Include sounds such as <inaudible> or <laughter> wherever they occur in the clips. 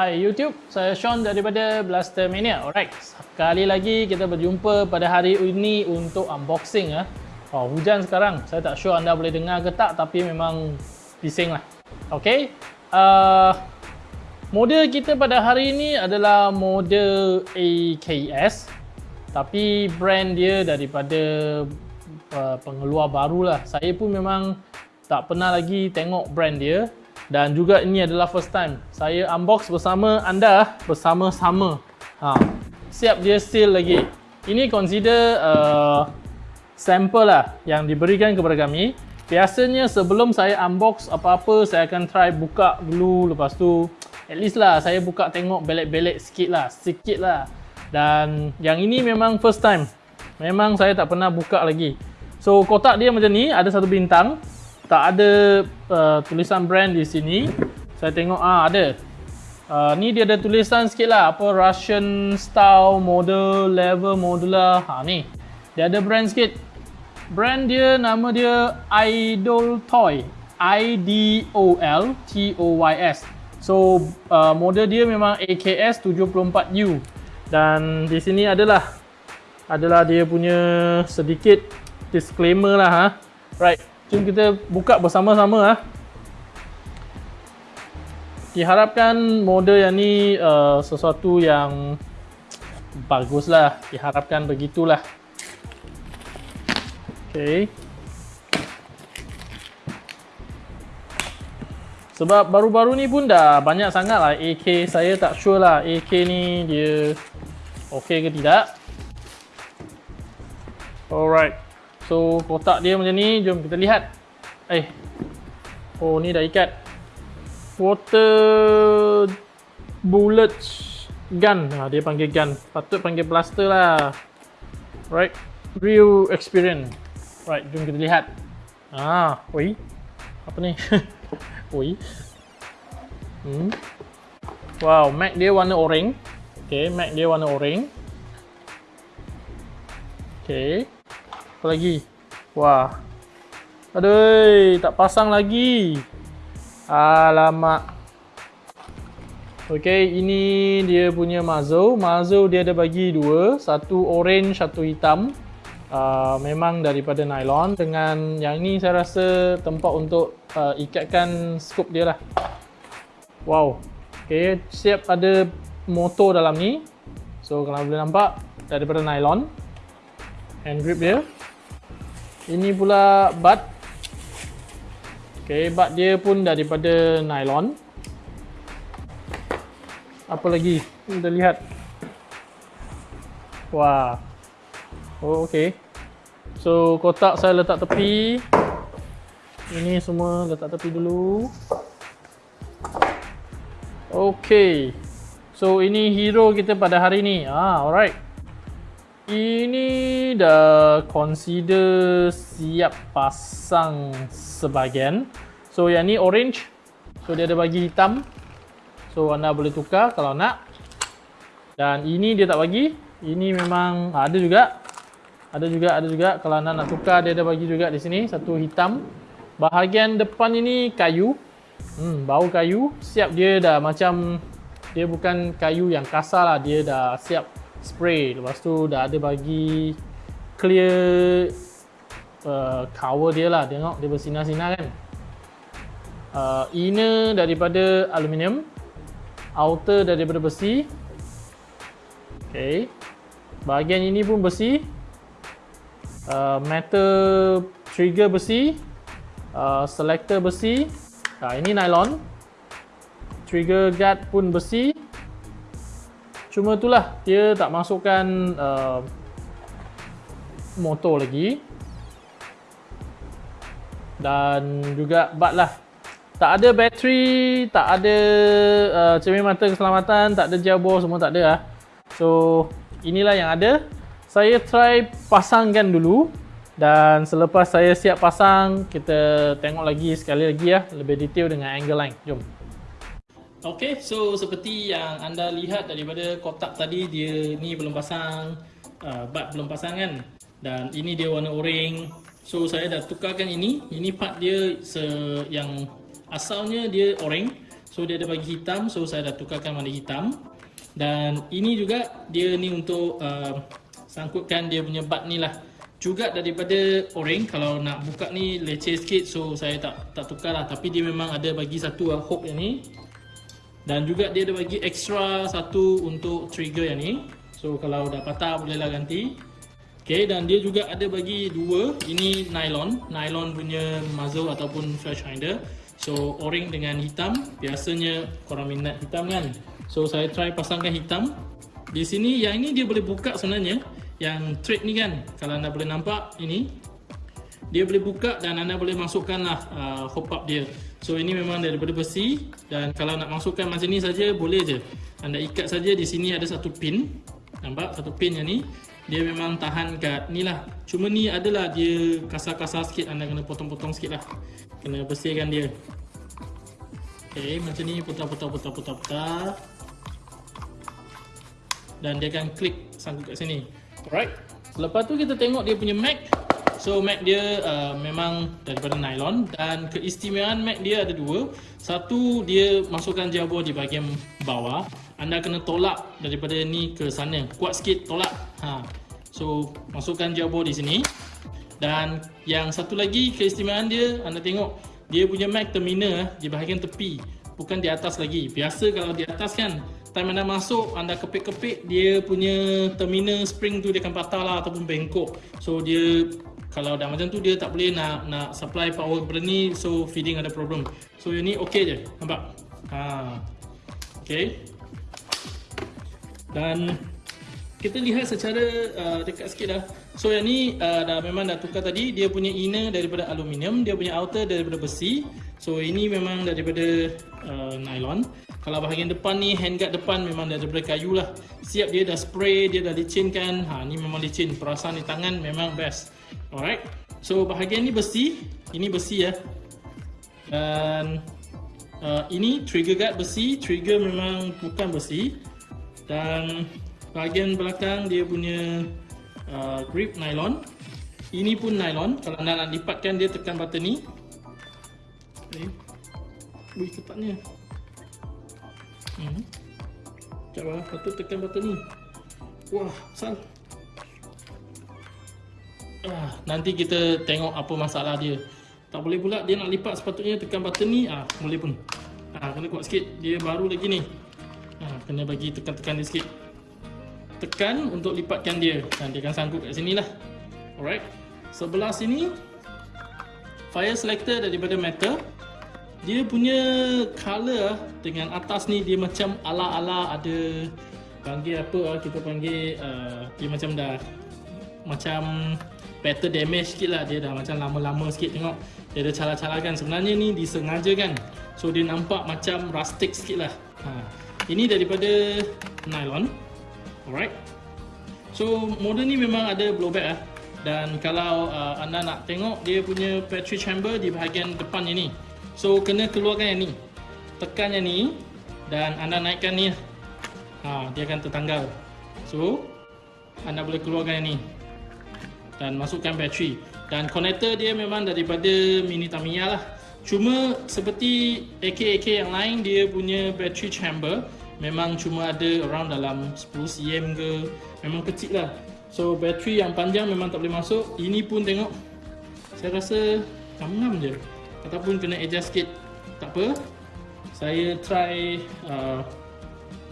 Hai YouTube, saya Sean daripada Blaster Mania. Alright, sekali lagi kita berjumpa pada hari ini untuk unboxing ya. Oh, hujan sekarang. Saya tak sure anda boleh dengar ke tak tapi memang bising lah. Okay, uh, model kita pada hari ini adalah model AKS tapi brand dia daripada uh, pengeluar baru lah. Saya pun memang tak pernah lagi tengok brand dia dan juga ini adalah first time. Saya unbox bersama anda bersama-sama. Ha. siap dia seal lagi. Ini consider uh, sampel lah yang diberikan kepada kami. Biasanya sebelum saya unbox apa-apa saya akan try buka dulu. Lepas tu at least lah saya buka tengok belek-belek sikit lah sikit lah. Dan yang ini memang first time. Memang saya tak pernah buka lagi. So kotak dia macam ni. Ada satu bintang tak ada uh, tulisan brand di sini. Saya tengok ah ada. Uh, ni dia ada tulisan sikit lah apa Russian style model level modular. Ha ni. Dia ada brand sikit. Brand dia nama dia Idol Toy. I D O L T O Y S. So uh, model dia memang AKS 74U. Dan di sini adalah adalah dia punya sedikit disclaimer lah ha. Right. Jom kita buka bersama-sama ah. Diharapkan model yang ni uh, sesuatu yang baguslah. Diharapkan begitulah. Okay. Sebab baru-baru ni pun dah banyak sangat lah AK. Saya tak sure lah AK ni dia okay ke tidak. Alright. So kotak dia macam ni, jom kita lihat. Eh. Oh ni dah ikat. Water bullet gun. Ha, dia panggil gun. Patut panggil plaster lah. Right. Real experience. Right, jom kita lihat. Ah, oi. Apa ni? <laughs> oi. Hmm. Wow, mag dia warna oranye. Okay, mag dia warna oranye. Okay. Apa lagi? Wah. Aduh, tak pasang lagi. Alamak. Okey, ini dia punya muzzle. Muzzle dia ada bagi dua. Satu orange, satu hitam. Uh, memang daripada nylon. Dengan yang ni saya rasa tempat untuk uh, ikatkan scoop dia lah. Wow. Okey, siap ada motor dalam ni. So, kalau boleh nampak, daripada nylon. Hand grip dia. Ini pula bat. Okey, bat dia pun daripada nylon. Apa lagi? Kita lihat. Wah. Oh, okey. So, kotak saya letak tepi. Ini semua letak tepi dulu. Okey. So, ini hero kita pada hari ni. Ah, alright. Ini dah consider siap pasang sebahagian. So yang ni orange. So dia ada bagi hitam. So anda boleh tukar kalau nak. Dan ini dia tak bagi. Ini memang ada juga. Ada juga, ada juga. Kalau anda nak tukar dia ada bagi juga di sini satu hitam. Bahagian depan ini kayu. Hmm, bau kayu. Siap dia dah macam dia bukan kayu yang kasar lah. Dia dah siap spray. Lepas tu dah ada bagi clear uh, cover dia lah. Tengok dia bersinar-sinar kan. Uh, inner daripada aluminium outer daripada besi. Ok bahagian ini pun besi. Uh, metal trigger besi. Uh, selector besi. Uh, ini nylon. Trigger guard pun besi Cuma itulah dia tak masukkan uh, motor lagi. Dan juga bat lah. Tak ada bateri, tak ada uh, cermin mata keselamatan, tak ada jabor, semua tak ada lah. So, inilah yang ada. Saya try pasangkan dulu. Dan selepas saya siap pasang, kita tengok lagi sekali lagi ya, lebih detail dengan angle line. Jom. Okay, so seperti yang anda lihat daripada kotak tadi, dia ni belum pasang, uh, bat belum pasang kan. Dan ini dia warna orange. So saya dah tukarkan ini. Ini part dia se yang asalnya dia orange. So dia ada bagi hitam, so saya dah tukarkan warna hitam. Dan ini juga dia ni untuk uh, sangkutkan dia punya bat ni lah juga daripada orange kalau nak buka ni leceh sikit so saya tak tak tukar lah tapi dia memang ada bagi satu lah hook yang ni dan juga dia ada bagi extra satu untuk trigger yang ni. So kalau dah patah bolehlah ganti. Ok dan dia juga ada bagi dua. Ini nylon. Nylon punya muzzle ataupun flash finder so orange dengan hitam. Biasanya korang minat hitam kan. So saya try pasangkan hitam. Di sini yang ini dia boleh buka sebenarnya. Yang thread ni kan. Kalau anda boleh nampak ini. Dia boleh buka dan anda boleh masukkan lah uh, hop up dia so ini memang daripada besi dan kalau nak masukkan macam ni saja boleh je. Anda ikat saja di sini ada satu pin. Nampak? Satu pin yang ni. Dia memang tahan kat ni lah. Cuma ni adalah dia kasar-kasar sikit. Anda kena potong-potong sikit lah. Kena bersihkan dia. Ok macam ni putar-putar-putar-putar dan dia akan klik sangkut kat sini. Alright. Lepas tu kita tengok dia punya mag. So mag dia uh, memang daripada nylon dan keistimewaan mag dia ada dua. Satu dia masukkan jabur di bahagian bawah. Anda kena tolak daripada ni ke sana. Kuat sikit tolak. Ha. So masukkan jabur di sini. Dan yang satu lagi keistimewaan dia anda tengok dia punya mag terminal di bahagian tepi bukan di atas lagi. Biasa kalau di atas kan time anda masuk anda kepik-kepik dia punya terminal spring tu dia akan patah lah ataupun bengkok so dia kalau dah macam tu dia tak boleh nak nak supply power kepada ni so feeding ada problem. So yang ni okey je. Nampak? Ha. Okey dan kita lihat secara uh, dekat sikit dah. So yang ni uh, dah memang dah tukar tadi. Dia punya inner daripada aluminium dia punya outer daripada besi. So ini memang daripada uh, nylon. Kalau bahagian depan ni handguard depan memang daripada kayu lah. Siap dia dah spray dia dah licinkan. Ha ni memang licin. Perasaan di tangan memang best alright. So bahagian ni besi. Ini besi ya. Dan uh, ini trigger guard besi. Trigger memang bukan besi. Dan bahagian belakang dia punya uh, grip nylon. Ini pun nylon. Kalau anda nak lipatkan dia tekan button ni. Okay. Wih ketatnya Hmm. Sekejap lah, patut tekan button ni. Wah, sal ah, Nanti kita tengok apa masalah dia. Tak boleh pula dia nak lipat sepatutnya tekan button ni. Ah, Boleh pun. Ah, Kena kuat sikit, dia baru lagi ni. Ah, Kena bagi tekan-tekan dia sikit. Tekan untuk lipatkan dia. Dan dia akan sanggup kat sini lah Alright. Sebelah sini Fire selector daripada metal. Dia punya color dengan atas ni dia macam ala-ala ada panggil apa kita panggil uh, dia macam dah macam better damage sikit lah. Dia dah macam lama-lama sikit tengok. Dia ada cara-cara kan sebenarnya ni disengaja kan so dia nampak macam rustic sikit lah. Ha. ini daripada nylon. Alright. So model ni memang ada blowback lah. Dan kalau uh, anda nak tengok dia punya battery chamber di bahagian depan ini So kena keluarkan yang ni. Tekan yang ni. Dan anda naikkan ni ha, Dia akan tertanggal. So Anda boleh keluarkan yang ni Dan masukkan bateri. Dan connector dia memang daripada Mini Tamiya lah. Cuma seperti AK-AK yang lain Dia punya battery chamber Memang cuma ada around dalam 10cm ke Memang kecil lah. So bateri yang panjang memang tak boleh masuk. Ini pun tengok. Saya rasa ngam-ngam je. Ataupun kena adjust sikit. Tak apa. Saya try uh,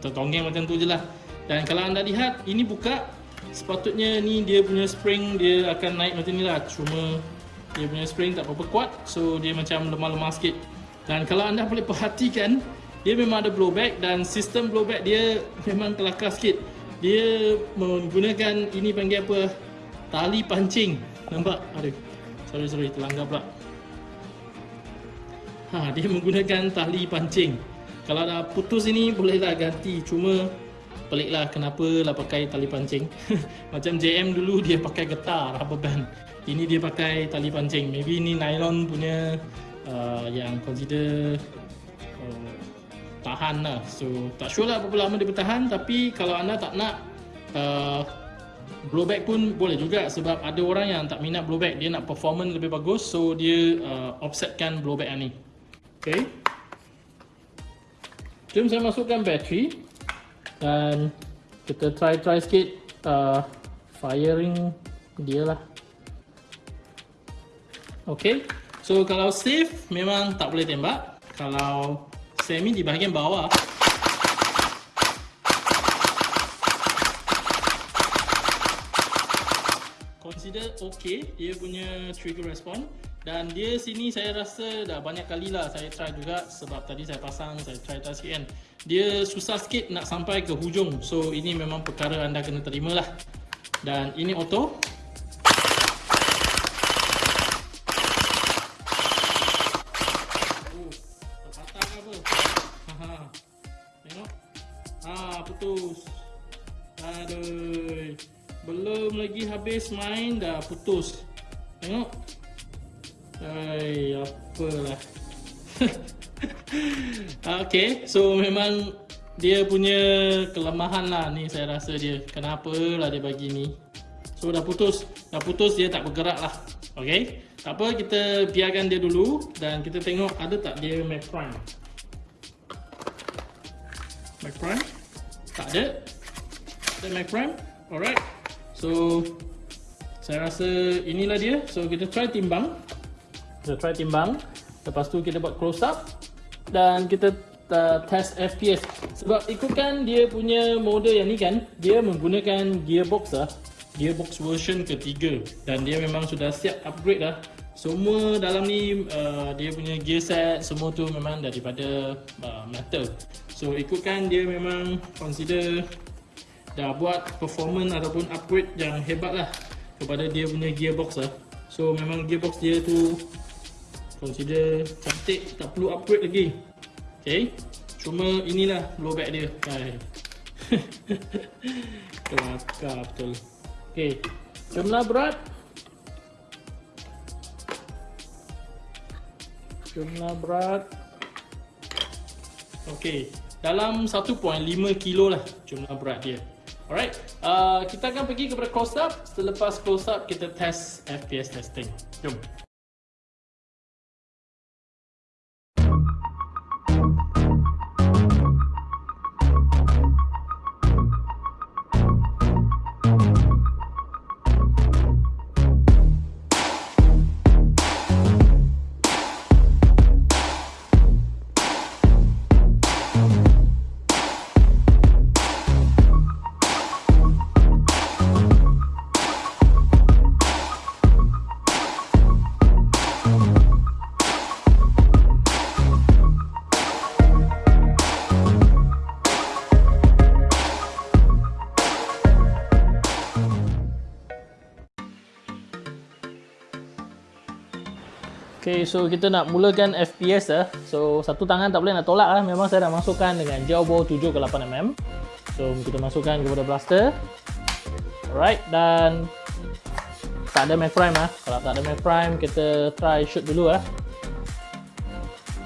tertonggeng macam tu je lah. Dan kalau anda lihat ini buka sepatutnya ni dia punya spring dia akan naik macam ni lah cuma dia punya spring tak berapa kuat so dia macam lemah-lemah sikit dan kalau anda boleh perhatikan dia memang ada blowback dan sistem blowback dia memang kelakar sikit. Dia menggunakan ini panggil apa? Tali pancing. Nampak? Aduh. Sorry sorry terlanggar pula. Ha, dia menggunakan tali pancing. Kalau dah putus ini bolehlah ganti. Cuma peliklah kenapa lah pakai tali pancing. <laughs> Macam JM dulu dia pakai getah rubber band. Ini dia pakai tali pancing. Maybe ini nylon punya uh, yang consider uh, tahan lah. So tak sure lah berapa lama dia bertahan. Tapi kalau anda tak nak uh, blowback pun boleh juga sebab ada orang yang tak minat blowback. Dia nak performance lebih bagus. So dia uh, offsetkan blowback ni. Okay. Jom saya masukkan bateri dan kita try-try sikit uh, firing dia lah. Okay. So kalau safe memang tak boleh tembak. Kalau semi di bahagian bawah consider okay dia punya trigger response dan dia sini saya rasa dah banyak kali lah saya try juga sebab tadi saya pasang saya try try sikit kan dia susah sikit nak sampai ke hujung. So ini memang perkara anda kena terima lah dan ini auto. Lagi habis main dah putus. Tengok. Hai, apalah <laughs> Okay, so memang dia punya kelemahan lah ni saya rasa dia. Kenapa lah dia bagi ni? So dah putus, dah putus dia tak bergerak lah. Okay, tak apa kita biarkan dia dulu Dan kita tengok ada tak dia Mac Prime Mac Prime tak ada. Ada Mac Prime Alright. So Saya rasa inilah dia. So kita try timbang. Kita try timbang. Lepas tu kita buat close up Dan kita test FPS Sebab ikutkan dia punya model yang ni kan Dia menggunakan gearbox lah Gearbox version ketiga. Dan dia memang sudah siap upgrade lah semua dalam ni uh, dia punya gear set semua tu memang daripada uh, metal. So ikutkan dia memang consider dah buat performance ataupun upgrade yang hebat lah kepada dia punya gearbox lah So memang gearbox dia tu consider cantik tak perlu upgrade lagi Okay Cuma inilah blowback dia. Hai. <laughs> Kelakar betul. Okay Jumlah berat. Jumlah berat. Okay dalam 1.5 kilo lah jumlah berat dia. Alright, uh, kita akan pergi kepada close up. Selepas close up, kita test FPS testing. Jom. Okay, so kita nak mulakan FPS lah. So, satu tangan tak boleh nak tolak lah. Memang saya nak masukkan dengan bawah 7 ke 8mm. So, kita masukkan kepada blaster. Alright, dan tak ada mag prime lah. Kalau tak ada mag prime, kita try shoot dulu lah.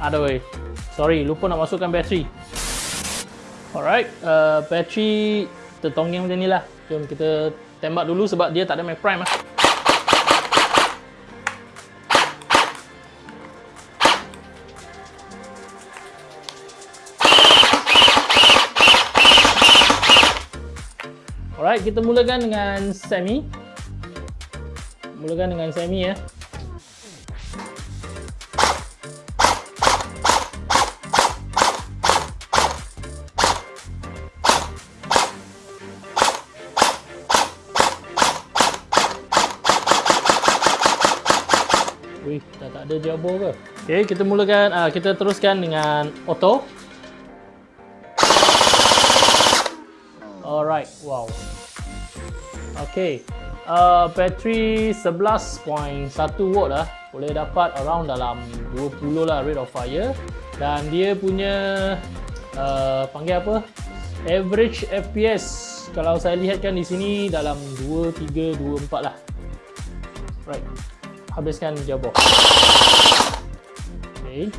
Aduh, sorry, lupa nak masukkan bateri. Alright, uh, bateri tertonggeng macam ni lah. Jom kita tembak dulu sebab dia tak ada mag prime lah. kita mulakan dengan semi mulakan dengan semi ya. Wih dah tak ada jabo ke Okey, kita mulakan uh, kita teruskan dengan auto Alright, wow. Okay, uh, battery 11.1 watt lah. Boleh dapat around dalam 20 lah rate of fire. Dan dia punya uh, panggil apa? Average FPS kalau saya lihatkan di sini dalam 2, 3, 2, 4 lah. Right. Habiskan jabor. Okay.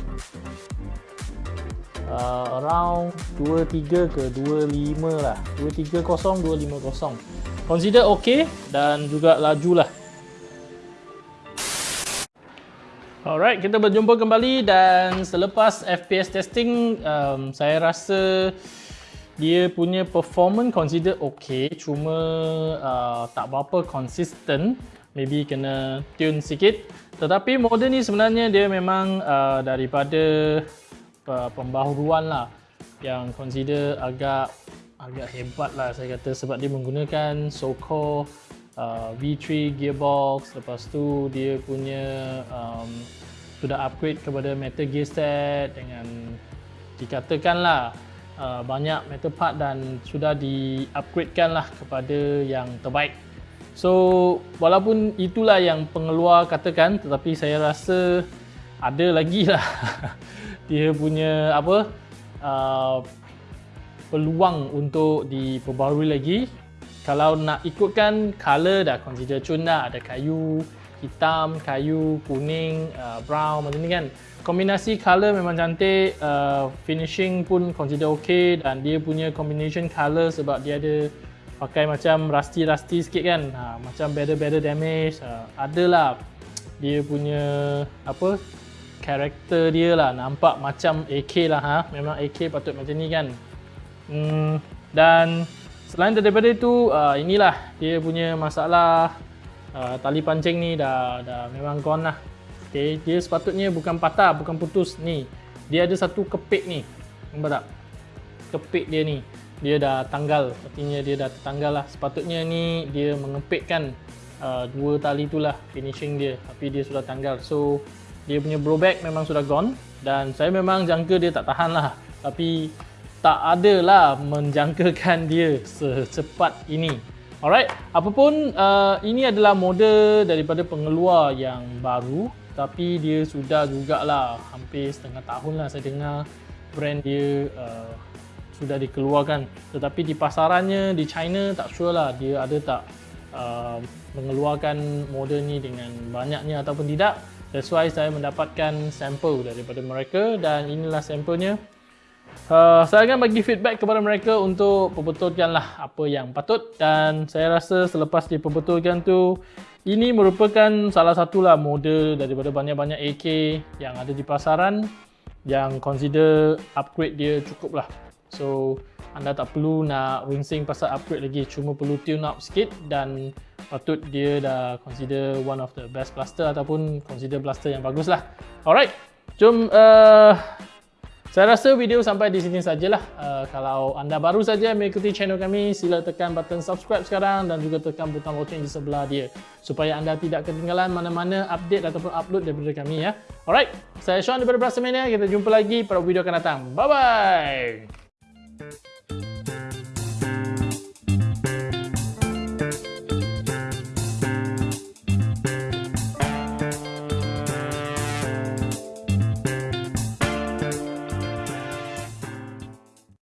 Uh, around 23 ke 25 lah. 230, 250 consider okay dan juga laju lah Alright, kita berjumpa kembali dan selepas FPS testing, um, saya rasa dia punya performance consider okay, cuma uh, tak berapa consistent, maybe kena tune sikit. Tetapi model ni sebenarnya dia memang uh, daripada uh, pembaharuan lah yang consider agak agak hebat lah saya kata sebab dia menggunakan so-called uh, V3 gearbox. Lepas tu dia punya um, sudah upgrade kepada metal gear set dengan dikatakan lah uh, banyak metal part dan sudah di upgradekan lah kepada yang terbaik. So walaupun itulah yang pengeluar katakan tetapi saya rasa ada lagi lah. <laughs> Dia punya apa uh, peluang untuk diperbarui lagi. Kalau nak ikutkan color dah consider cun dah ada kayu hitam, kayu, kuning, uh, brown macam ni kan. Kombinasi color memang cantik uh, finishing pun consider ok dan dia punya combination color sebab dia ada pakai macam rusty-rusty sikit kan. Ha, macam better-better damage uh, adalah dia punya apa karakter dia lah. Nampak macam AK lah ha. Memang AK patut macam ni kan Hmm, dan selain daripada itu, uh, inilah dia punya masalah uh, tali pancing ni dah dah memang gone lah. Okay, dia sepatutnya bukan patah, bukan putus ni. Dia ada satu kepit ni. Nampak tak? Kepit dia ni. Dia dah tanggal. Artinya dia dah tertanggal lah. Sepatutnya ni dia mengepitkan uh, dua tali tu lah finishing dia. Tapi dia sudah tanggal. So, dia punya blowback memang sudah gone. Dan saya memang jangka dia tak tahan lah. Tapi tak adalah menjangkakan dia secepat ini. Alright, apapun uh, ini adalah model daripada pengeluar yang baru tapi dia sudah jugalah. Hampir setengah tahun lah saya dengar brand dia uh, sudah dikeluarkan. Tetapi di pasarannya di China tak sure lah dia ada tak uh, mengeluarkan model ni dengan banyaknya ataupun tidak. That's why saya mendapatkan sampel daripada mereka dan inilah sampelnya Uh, saya akan bagi feedback kepada mereka untuk perbetulkanlah apa yang patut. Dan saya rasa selepas diperbetulkan tu ini merupakan salah satulah model daripada banyak-banyak AK yang ada di pasaran yang consider upgrade dia cukup lah so anda tak perlu nak rinsing pasal upgrade lagi. Cuma perlu tune up sikit dan patut dia dah consider one of the best blaster ataupun consider blaster yang bagus lah alright jom uh, saya rasa video sampai di sini sajalah. Uh, kalau anda baru saja mengikuti channel kami, sila tekan button subscribe sekarang dan juga tekan butang lonceng di sebelah dia supaya anda tidak ketinggalan mana-mana update ataupun upload daripada kami ya. Alright, saya Sean daripada Brassemania. Kita jumpa lagi pada video akan datang. Bye bye.